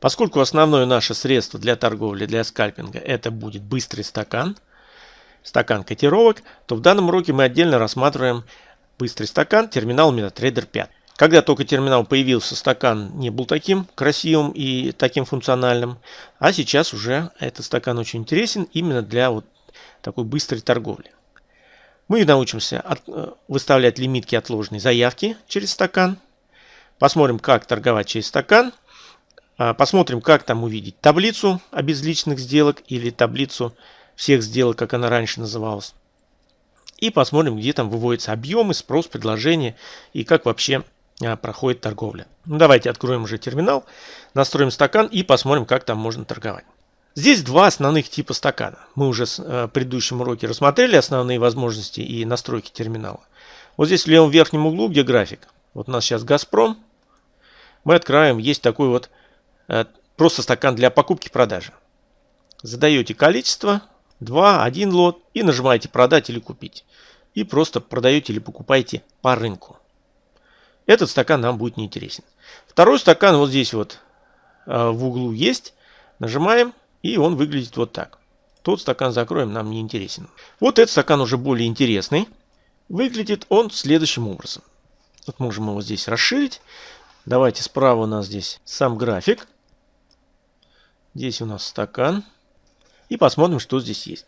Поскольку основное наше средство для торговли, для скальпинга, это будет быстрый стакан, стакан котировок, то в данном уроке мы отдельно рассматриваем быстрый стакан терминал MetaTrader 5. Когда только терминал появился, стакан не был таким красивым и таким функциональным, а сейчас уже этот стакан очень интересен именно для вот такой быстрой торговли. Мы научимся от, э, выставлять лимитки отложенной заявки через стакан. Посмотрим, как торговать через стакан. А, посмотрим, как там увидеть таблицу обезличенных сделок или таблицу всех сделок, как она раньше называлась. И посмотрим, где там выводятся объемы, спрос, предложение и как вообще а, проходит торговля. Ну, давайте откроем уже терминал, настроим стакан и посмотрим, как там можно торговать. Здесь два основных типа стакана. Мы уже э, в предыдущем уроке рассмотрели основные возможности и настройки терминала. Вот здесь в левом верхнем углу, где график, вот у нас сейчас Газпром, мы откроем, есть такой вот просто стакан для покупки-продажи. Задаете количество, 2, 1 лот и нажимаете продать или купить. И просто продаете или покупаете по рынку. Этот стакан нам будет неинтересен. Второй стакан вот здесь вот э, в углу есть. Нажимаем и он выглядит вот так. Тот стакан закроем, нам не интересен. Вот этот стакан уже более интересный. Выглядит он следующим образом. Вот можем его здесь расширить. Давайте справа у нас здесь сам график. Здесь у нас стакан. И посмотрим, что здесь есть.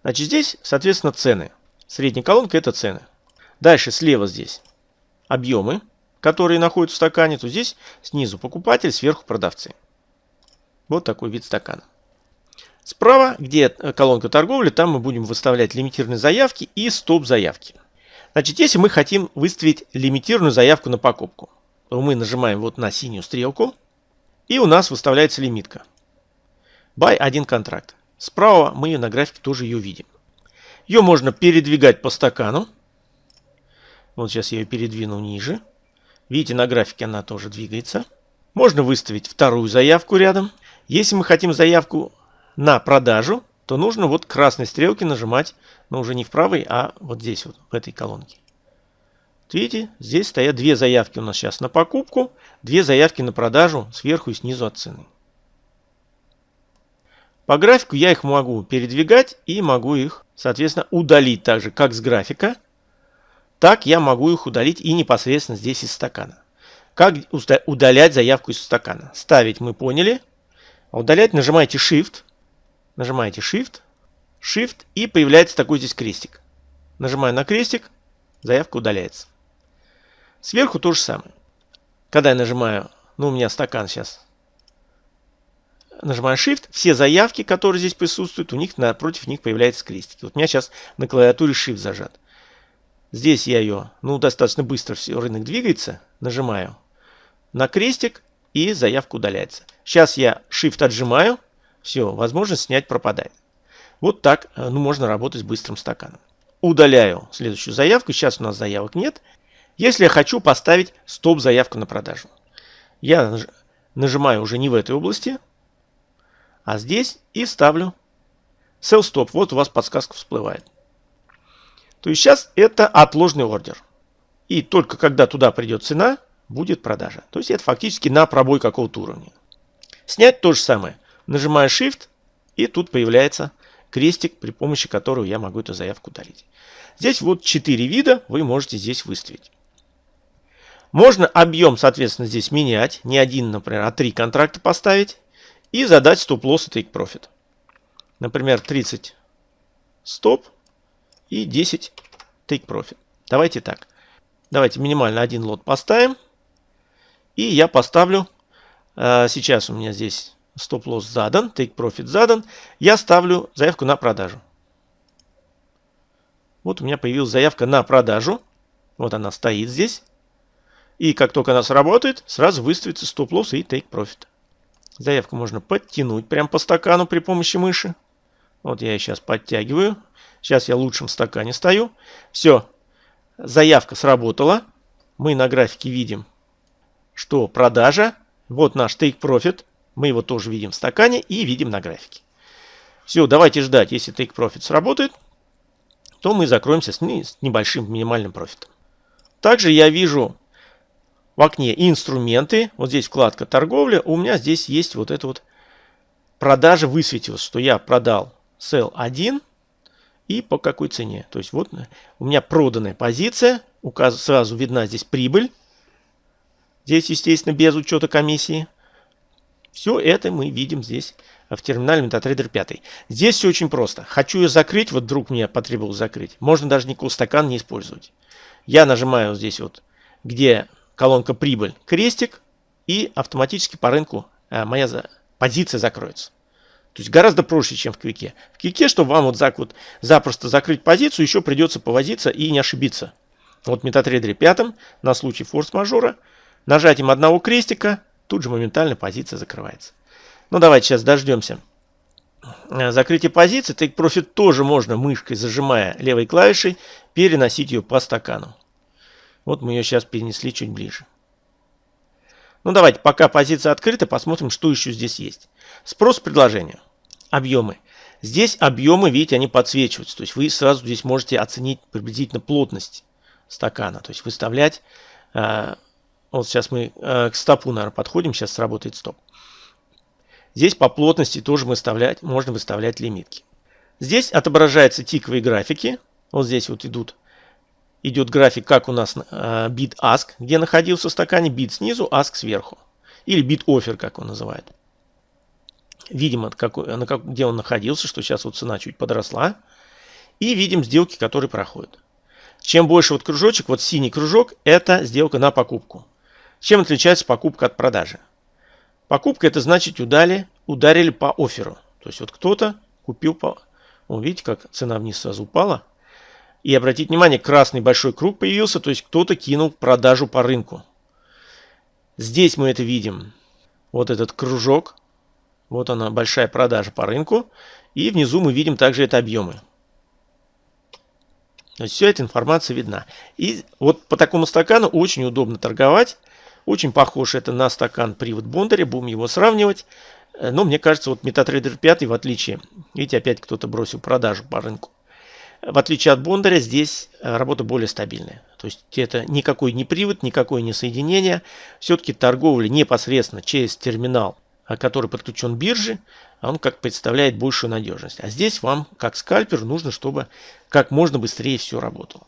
Значит, здесь, соответственно, цены. Средняя колонка – это цены. Дальше слева здесь объемы, которые находятся в стакане. То здесь снизу покупатель, сверху продавцы. Вот такой вид стакана. Справа, где колонка торговли, там мы будем выставлять лимитированные заявки и стоп-заявки. Значит, если мы хотим выставить лимитированную заявку на покупку, то мы нажимаем вот на синюю стрелку, и у нас выставляется лимитка. Buy один контракт. Справа мы на графике тоже ее видим. Ее можно передвигать по стакану. Вот сейчас я ее передвину ниже. Видите, на графике она тоже двигается. Можно выставить вторую заявку рядом. Если мы хотим заявку на продажу, то нужно вот красной стрелки нажимать, но уже не в правой, а вот здесь вот, в этой колонке. видите, здесь стоят две заявки у нас сейчас на покупку, две заявки на продажу сверху и снизу от цены. По графику я их могу передвигать и могу их, соответственно, удалить так же, как с графика. Так я могу их удалить и непосредственно здесь из стакана. Как удалять заявку из стакана? Ставить мы поняли. А удалять нажимаете Shift Нажимаете Shift, Shift и появляется такой здесь крестик. Нажимаю на крестик, заявка удаляется. Сверху то же самое. Когда я нажимаю, ну у меня стакан сейчас, нажимаю Shift, все заявки, которые здесь присутствуют, у них напротив них появляется крестик. Вот у меня сейчас на клавиатуре Shift зажат. Здесь я ее, ну достаточно быстро все, рынок двигается, нажимаю на крестик и заявка удаляется. Сейчас я Shift отжимаю, все, возможность снять пропадает. Вот так э, ну, можно работать с быстрым стаканом. Удаляю следующую заявку. Сейчас у нас заявок нет. Если я хочу поставить стоп-заявку на продажу. Я нажимаю уже не в этой области, а здесь и ставлю sell stop. Вот у вас подсказка всплывает. То есть сейчас это отложенный ордер. И только когда туда придет цена, будет продажа. То есть это фактически на пробой какого-то уровня. Снять то же самое. Нажимаю Shift, и тут появляется крестик, при помощи которого я могу эту заявку удалить. Здесь вот 4 вида вы можете здесь выставить. Можно объем, соответственно, здесь менять. Не один, например, а три контракта поставить. И задать стоп-лосс и take profit. Например, 30 стоп и 10 take profit. Давайте так. Давайте минимально один лот поставим. И я поставлю, э, сейчас у меня здесь стоп-лосс задан, take profit задан, я ставлю заявку на продажу. Вот у меня появилась заявка на продажу. Вот она стоит здесь. И как только она сработает, сразу выставится стоп-лосс и take profit. Заявку можно подтянуть прямо по стакану при помощи мыши. Вот я сейчас подтягиваю. Сейчас я в лучшем стакане стою. Все, заявка сработала. Мы на графике видим, что продажа. Вот наш take profit. Мы его тоже видим в стакане и видим на графике. Все, давайте ждать. Если Take Profit сработает, то мы закроемся с небольшим минимальным профитом. Также я вижу в окне инструменты, вот здесь вкладка торговля, у меня здесь есть вот это вот продажа высветилась, что я продал sell 1 и по какой цене. То есть вот у меня проданная позиция, указ, сразу видна здесь прибыль. Здесь, естественно, без учета комиссии. Все это мы видим здесь в терминале MetaTrader 5. Здесь все очень просто. Хочу ее закрыть, вот вдруг мне потребовалось закрыть. Можно даже никакого стакана не использовать. Я нажимаю здесь вот, где колонка прибыль, крестик, и автоматически по рынку э, моя позиция закроется. То есть гораздо проще, чем в квике. В квике, чтобы вам вот так вот запросто закрыть позицию, еще придется повозиться и не ошибиться. Вот в MetaTrader 5 на случай форс-мажора нажатием одного крестика тут же моментально позиция закрывается. Ну давайте сейчас дождемся. Э, закрытие позиции. Take Profit тоже можно мышкой, зажимая левой клавишей, переносить ее по стакану. Вот мы ее сейчас перенесли чуть ближе. Ну давайте, пока позиция открыта, посмотрим, что еще здесь есть. Спрос предложения. Объемы. Здесь объемы, видите, они подсвечиваются. То есть вы сразу здесь можете оценить приблизительно плотность стакана. То есть выставлять. Э, вот сейчас мы э, к стопу, наверное, подходим. Сейчас сработает стоп. Здесь по плотности тоже выставлять, можно выставлять лимитки. Здесь отображаются тиковые графики. Вот здесь вот идут идет график, как у нас э, ask, где находился в стакане, бит снизу, ask сверху. Или бит offer, как он называет. Видим, какой, на как, где он находился, что сейчас вот цена чуть подросла. И видим сделки, которые проходят. Чем больше вот кружочек, вот синий кружок, это сделка на покупку. Чем отличается покупка от продажи? Покупка это значит удали, ударили по оферу. То есть вот кто-то купил по... О, видите, как цена вниз сразу упала. И обратите внимание, красный большой круг появился, то есть кто-то кинул продажу по рынку. Здесь мы это видим. Вот этот кружок. Вот она, большая продажа по рынку. И внизу мы видим также это объемы. Вся эта информация видна. И вот по такому стакану очень удобно торговать. Очень похож это на стакан привод Бондаря. Будем его сравнивать. Но мне кажется, вот MetaTrader 5 в отличие. Видите, опять кто-то бросил продажу по рынку. В отличие от Бондаря, здесь э, работа более стабильная. То есть это никакой не привод, никакое не соединение. Все-таки торговля непосредственно через терминал, э, который подключен к бирже, он как представляет большую надежность. А здесь вам, как скальпер, нужно, чтобы как можно быстрее все работало.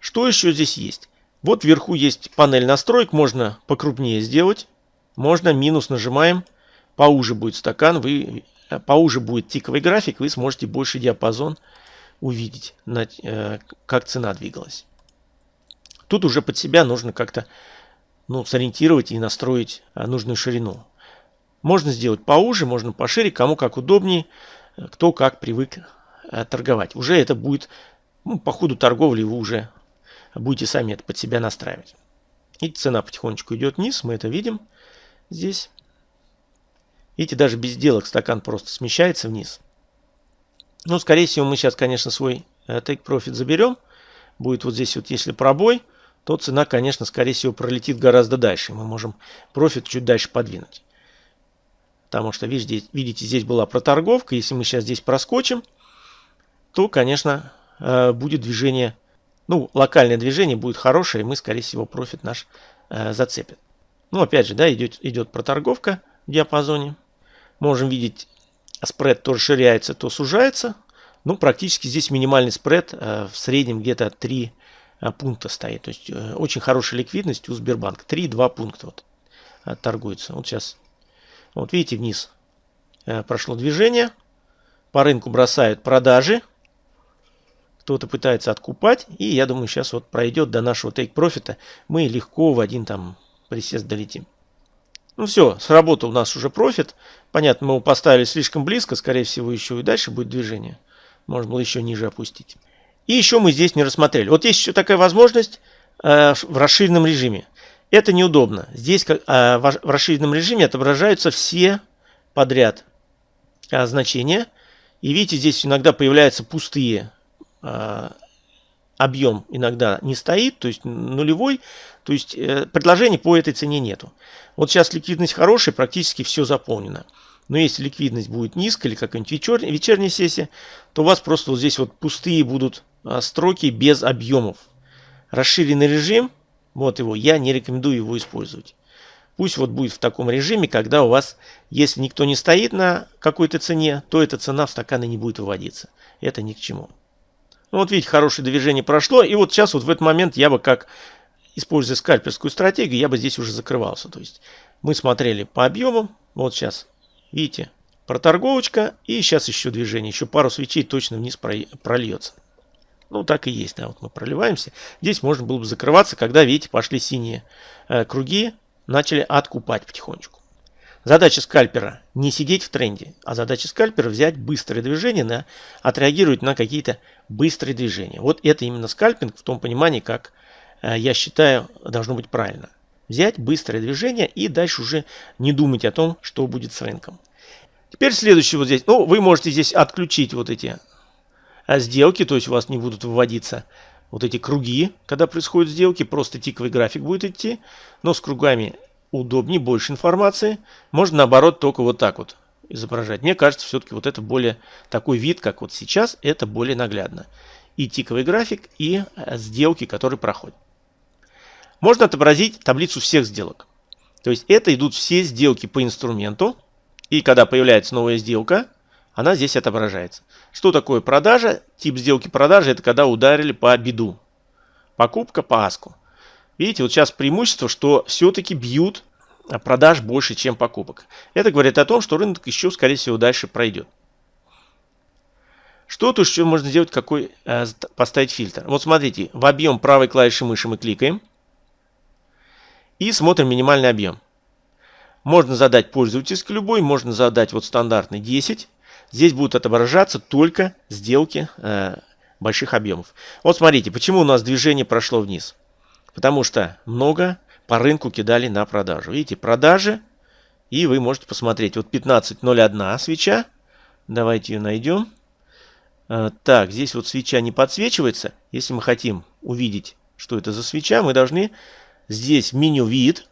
Что еще здесь есть? Вот вверху есть панель настроек, можно покрупнее сделать. Можно минус нажимаем, поуже будет стакан, вы, э, поуже будет тиковый график, вы сможете больше диапазон увидеть, э, как цена двигалась. Тут уже под себя нужно как-то ну, сориентировать и настроить э, нужную ширину. Можно сделать поуже, можно пошире, кому как удобнее, э, кто как привык торговать. Уже это будет, ну, по ходу торговли вы уже будете сами это под себя настраивать. И цена потихонечку идет вниз, мы это видим здесь. Видите, даже без сделок стакан просто смещается вниз. Ну, скорее всего, мы сейчас, конечно, свой э, take profit заберем. Будет вот здесь вот, если пробой, то цена, конечно, скорее всего, пролетит гораздо дальше. Мы можем профит чуть дальше подвинуть. Потому что, видите, видите, здесь была проторговка. Если мы сейчас здесь проскочим, то, конечно, э, будет движение, ну, локальное движение будет хорошее, и мы, скорее всего, профит наш э, зацепит. Ну, опять же, да, идет, идет проторговка в диапазоне. Можем видеть спред то расширяется, то сужается. Ну, практически здесь минимальный спред э, в среднем где-то 3 э, пункта стоит. То есть э, очень хорошая ликвидность у Сбербанка. 3-2 пункта вот, торгуется. Вот сейчас, вот видите, вниз прошло движение. По рынку бросают продажи. Кто-то пытается откупать. И я думаю, сейчас вот пройдет до нашего тейк-профита. Мы легко в один там присест долетим. Ну все, сработал у нас уже профит. Понятно, мы его поставили слишком близко, скорее всего еще и дальше будет движение. Можно было еще ниже опустить. И еще мы здесь не рассмотрели. Вот есть еще такая возможность э, в расширенном режиме. Это неудобно. Здесь э, в расширенном режиме отображаются все подряд э, значения. И видите, здесь иногда появляются пустые э, объем иногда не стоит, то есть нулевой, то есть э, предложений по этой цене нету. Вот сейчас ликвидность хорошая, практически все заполнено. Но если ликвидность будет низкая или какая-нибудь вечер, вечерняя сессия, то у вас просто вот здесь вот пустые будут а, строки без объемов. Расширенный режим Вот его. Я не рекомендую его использовать. Пусть вот будет в таком режиме, когда у вас, если никто не стоит на какой-то цене, то эта цена в стаканы не будет выводиться. Это ни к чему. Ну вот видите, хорошее движение прошло. И вот сейчас вот в этот момент я бы как, используя скальперскую стратегию, я бы здесь уже закрывался. То есть мы смотрели по объемам. Вот сейчас, видите, проторговочка. И сейчас еще движение. Еще пару свечей точно вниз прольется. Ну, так и есть, да, вот мы проливаемся. Здесь можно было бы закрываться, когда, видите, пошли синие э, круги, начали откупать потихонечку. Задача скальпера не сидеть в тренде, а задача скальпера взять быстрое движение, на, отреагировать на какие-то быстрые движения. Вот это именно скальпинг в том понимании, как э, я считаю должно быть правильно. Взять быстрое движение и дальше уже не думать о том, что будет с рынком. Теперь следующий вот здесь. Ну, вы можете здесь отключить вот эти э, сделки, то есть у вас не будут выводиться вот эти круги, когда происходят сделки, просто тиковый график будет идти, но с кругами удобнее, больше информации. Можно наоборот только вот так вот изображать. Мне кажется, все-таки вот это более такой вид, как вот сейчас, это более наглядно. И тиковый график, и э, сделки, которые проходят. Можно отобразить таблицу всех сделок. То есть это идут все сделки по инструменту. И когда появляется новая сделка, она здесь отображается. Что такое продажа? Тип сделки продажи это когда ударили по биду. Покупка по аску. Видите, вот сейчас преимущество, что все-таки бьют продаж больше, чем покупок. Это говорит о том, что рынок еще, скорее всего, дальше пройдет. Что тут еще можно сделать, какой э, поставить фильтр? Вот смотрите, в объем правой клавиши мыши мы кликаем и смотрим минимальный объем. Можно задать пользовательский любой, можно задать вот стандартный 10. Здесь будут отображаться только сделки э, больших объемов. Вот смотрите, почему у нас движение прошло вниз. Потому что много по рынку кидали на продажу. Видите, продажи. И вы можете посмотреть. Вот 15.01 свеча. Давайте ее найдем. А, так, здесь вот свеча не подсвечивается. Если мы хотим увидеть, что это за свеча, мы должны здесь меню «Вид»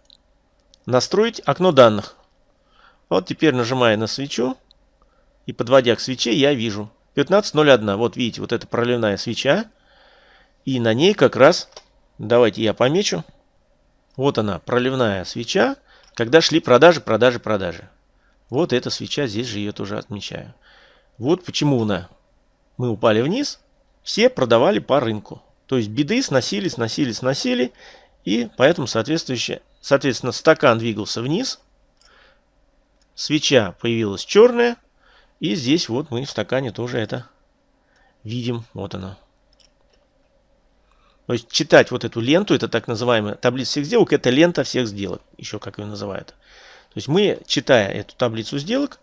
настроить окно данных. Вот теперь нажимая на свечу и подводя к свече, я вижу 15.01. Вот видите, вот эта проливная свеча. И на ней как раз Давайте я помечу. Вот она, проливная свеча, когда шли продажи, продажи, продажи. Вот эта свеча, здесь же ее тоже отмечаю. Вот почему она. Мы упали вниз, все продавали по рынку. То есть беды сносили, сносили, сносили. И поэтому, соответствующе, соответственно, стакан двигался вниз. Свеча появилась черная. И здесь вот мы в стакане тоже это видим. Вот она. То есть читать вот эту ленту, это так называемая таблица всех сделок, это лента всех сделок, еще как ее называют. То есть мы, читая эту таблицу сделок,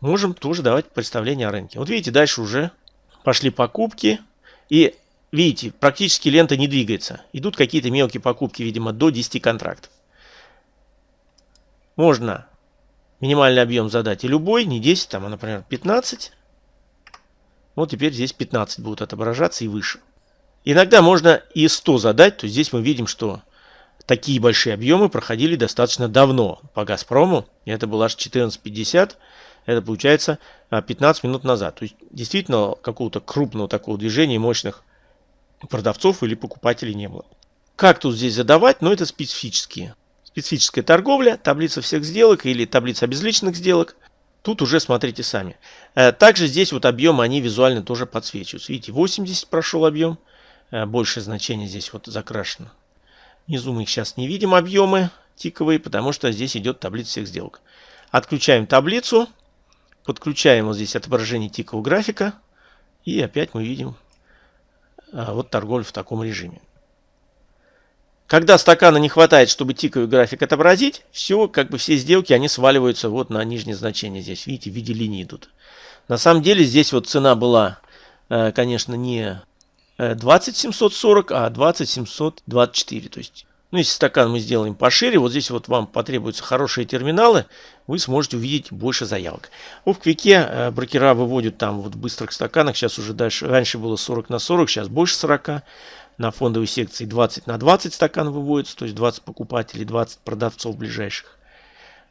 можем тоже давать представление о рынке. Вот видите, дальше уже пошли покупки. И видите, практически лента не двигается. Идут какие-то мелкие покупки, видимо, до 10 контрактов. Можно минимальный объем задать и любой, не 10, там, а, например, 15. Вот теперь здесь 15 будут отображаться и выше. Иногда можно и 100 задать, то здесь мы видим, что такие большие объемы проходили достаточно давно по Газпрому. Это было аж 14.50, это получается 15 а, минут назад. То есть действительно какого-то крупного такого движения мощных продавцов или покупателей не было. Как тут здесь задавать? Ну это специфические. Специфическая торговля, таблица всех сделок или таблица обезличенных сделок. Тут уже смотрите сами. Э, также здесь вот объемы, они визуально тоже подсвечиваются. Видите, 80 прошел объем. Э, большее значение здесь вот закрашено. Внизу мы их сейчас не видим объемы тиковые, потому что здесь идет таблица всех сделок. Отключаем таблицу, подключаем вот здесь отображение тикового графика, и опять мы видим э, вот торговлю в таком режиме. Когда стакана не хватает, чтобы тиковый график отобразить, все, как бы все сделки, они сваливаются вот на нижнее значение здесь. Видите, в виде линии идут. На самом деле здесь вот цена была, э, конечно, не 20740, э, а 20724. То есть, ну, если стакан мы сделаем пошире, вот здесь вот вам потребуются хорошие терминалы, вы сможете увидеть больше заявок. В Квике э, брокера выводят там вот в быстрых стаканах, сейчас уже дальше, раньше было 40 на 40, сейчас больше 40. На фондовой секции 20 на 20 стакан выводится, то есть 20 покупателей, 20 продавцов ближайших.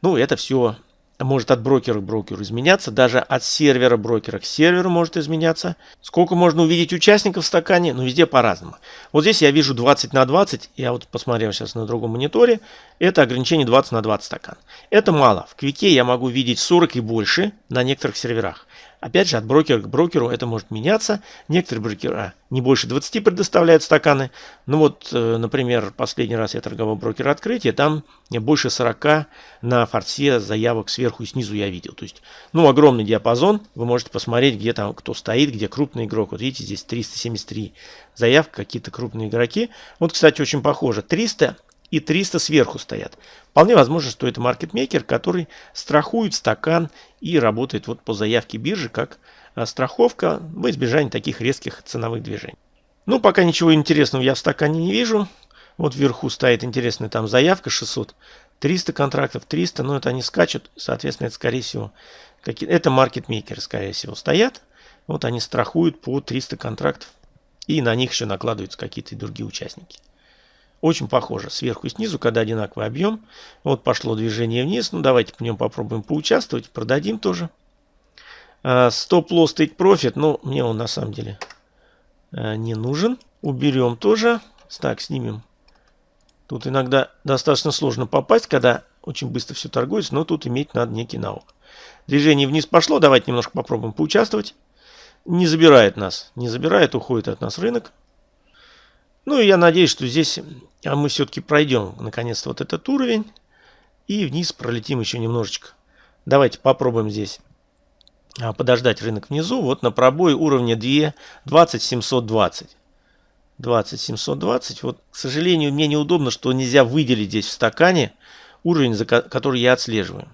Ну, это все может от брокера к брокеру изменяться, даже от сервера брокера к серверу может изменяться. Сколько можно увидеть участников в стакане, ну везде по-разному. Вот здесь я вижу 20 на 20, я вот посмотрел сейчас на другом мониторе, это ограничение 20 на 20 стакан. Это мало, в Квике я могу видеть 40 и больше на некоторых серверах. Опять же, от брокера к брокеру это может меняться. Некоторые брокера не больше 20 предоставляют стаканы. Ну вот, э, например, последний раз я торговал брокер открытия, там больше 40 на форсе заявок сверху и снизу я видел. То есть, ну, огромный диапазон. Вы можете посмотреть, где там кто стоит, где крупный игрок. Вот видите, здесь 373 заявки, какие-то крупные игроки. Вот, кстати, очень похоже. 300 и 300 сверху стоят. Вполне возможно, что это маркетмейкер, который страхует стакан и работает вот по заявке биржи как а, страховка в избежание таких резких ценовых движений. Ну, пока ничего интересного я в стакане не вижу. Вот вверху стоит интересная там заявка 600, 300 контрактов, 300, но это они скачут, соответственно, это скорее всего, какие это маркетмейкеры, скорее всего, стоят. Вот они страхуют по 300 контрактов, и на них еще накладываются какие-то другие участники. Очень похоже сверху и снизу, когда одинаковый объем. Вот пошло движение вниз. Ну, давайте в нем попробуем поучаствовать. Продадим тоже. Стоп-лосс take profit. Ну, мне он на самом деле а, не нужен. Уберем тоже. Так, снимем. Тут иногда достаточно сложно попасть, когда очень быстро все торгуется, но тут иметь надо некий навык. Движение вниз пошло. Давайте немножко попробуем поучаствовать. Не забирает нас. Не забирает, уходит от нас рынок. Ну и я надеюсь, что здесь а мы все-таки пройдем наконец-то вот этот уровень. И вниз пролетим еще немножечко. Давайте попробуем здесь а, подождать рынок внизу. Вот на пробой уровня 2, 20720. 20720. Вот, к сожалению, мне неудобно, что нельзя выделить здесь в стакане уровень, за который я отслеживаю.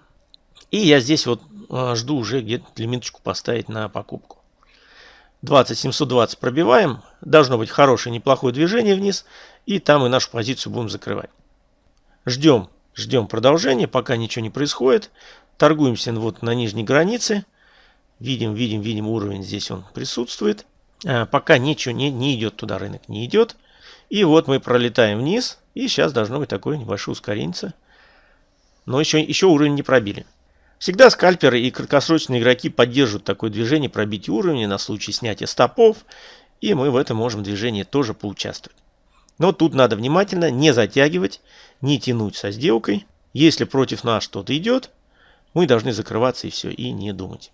И я здесь вот а, жду уже где-то лимиточку поставить на покупку. 20 720 пробиваем. Должно быть хорошее, неплохое движение вниз. И там и нашу позицию будем закрывать. Ждем, ждем продолжения, пока ничего не происходит. Торгуемся вот на нижней границе. Видим, видим, видим уровень здесь он присутствует. А, пока ничего не, не идет туда, рынок не идет. И вот мы пролетаем вниз. И сейчас должно быть такое небольшое ускорение. Но еще, еще уровень не пробили. Всегда скальперы и краткосрочные игроки поддерживают такое движение пробить уровни на случай снятия стопов. И мы в этом можем движении тоже поучаствовать. Но тут надо внимательно не затягивать, не тянуть со сделкой. Если против нас что-то идет, мы должны закрываться и все, и не думать.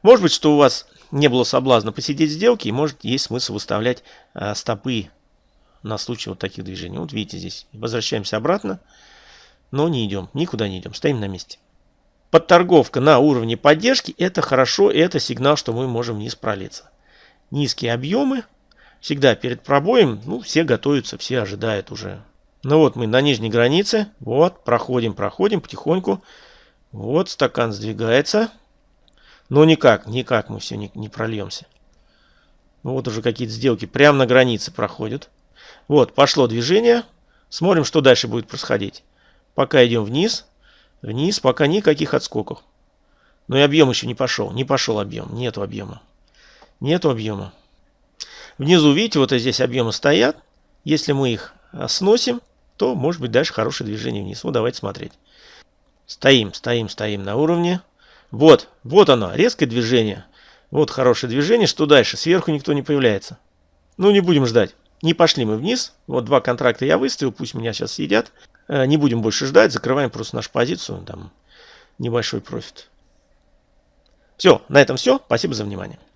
Может быть, что у вас не было соблазна посидеть сделки, и может есть смысл выставлять а, стопы на случай вот таких движений. Вот видите здесь, возвращаемся обратно, но не идем, никуда не идем, стоим на месте. Подторговка на уровне поддержки – это хорошо, это сигнал, что мы можем вниз пролиться. Низкие объемы. Всегда перед пробоем, ну, все готовятся, все ожидают уже. Ну вот мы на нижней границе. Вот, проходим, проходим потихоньку. Вот, стакан сдвигается. Но никак, никак мы все не, не прольемся. Вот уже какие-то сделки прямо на границе проходят. Вот, пошло движение. Смотрим, что дальше будет происходить. Пока идем вниз. Вниз пока никаких отскоков. Но и объем еще не пошел. Не пошел объем. Нету объема. Нету объема. Внизу, видите, вот здесь объемы стоят. Если мы их а, сносим, то может быть дальше хорошее движение вниз. Вот давайте смотреть. Стоим, стоим, стоим на уровне. Вот, вот оно, резкое движение. Вот хорошее движение. Что дальше? Сверху никто не появляется. Ну, не будем ждать. Не пошли мы вниз. Вот два контракта я выставил, пусть меня сейчас съедят. Э, не будем больше ждать, закрываем просто нашу позицию, там небольшой профит. Все, на этом все. Спасибо за внимание.